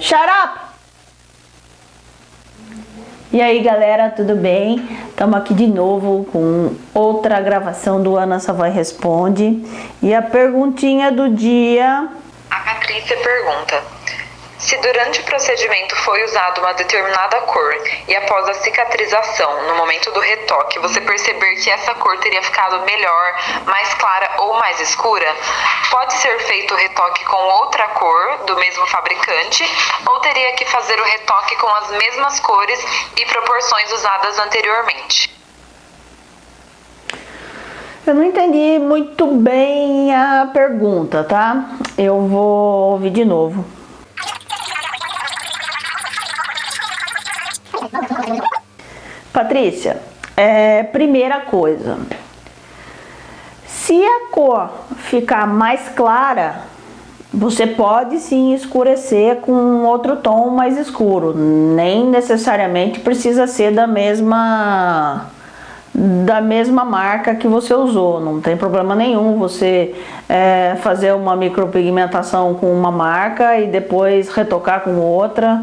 Shut up! E aí galera, tudo bem? Estamos aqui de novo com outra gravação do Ana Savoy Responde. E a perguntinha do dia... A Patrícia pergunta, se durante o procedimento foi usada uma determinada cor e após a cicatrização, no momento do retoque, você perceber que essa cor teria ficado melhor, mais clara ou mais escura, pode ser feito o retoque com outra cor do mesmo fabricante ou teria que fazer o retoque com as mesmas cores e proporções usadas anteriormente? Eu não entendi muito bem a pergunta, tá? Eu vou ouvir de novo. Patrícia, é, primeira coisa, se a cor ficar mais clara, você pode sim escurecer com outro tom mais escuro, nem necessariamente precisa ser da mesma da mesma marca que você usou, não tem problema nenhum você é, fazer uma micropigmentação com uma marca e depois retocar com outra,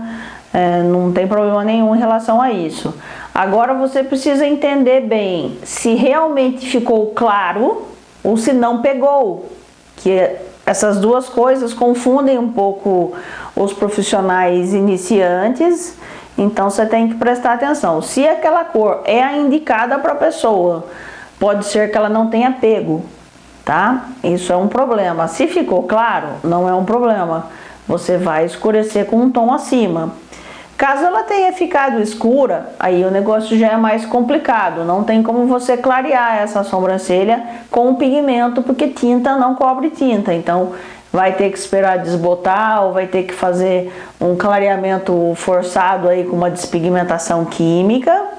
é, não tem problema nenhum em relação a isso. Agora você precisa entender bem se realmente ficou claro ou se não pegou. Que essas duas coisas confundem um pouco os profissionais iniciantes, então você tem que prestar atenção. Se aquela cor é a indicada para a pessoa, pode ser que ela não tenha pego, tá? Isso é um problema. Se ficou claro, não é um problema. Você vai escurecer com um tom acima. Caso ela tenha ficado escura, aí o negócio já é mais complicado. Não tem como você clarear essa sobrancelha com pigmento, porque tinta não cobre tinta. Então vai ter que esperar desbotar ou vai ter que fazer um clareamento forçado aí com uma despigmentação química.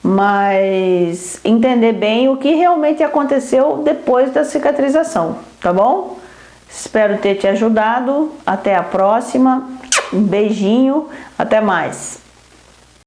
Mas entender bem o que realmente aconteceu depois da cicatrização, tá bom? Espero ter te ajudado. Até a próxima. Um beijinho, até mais.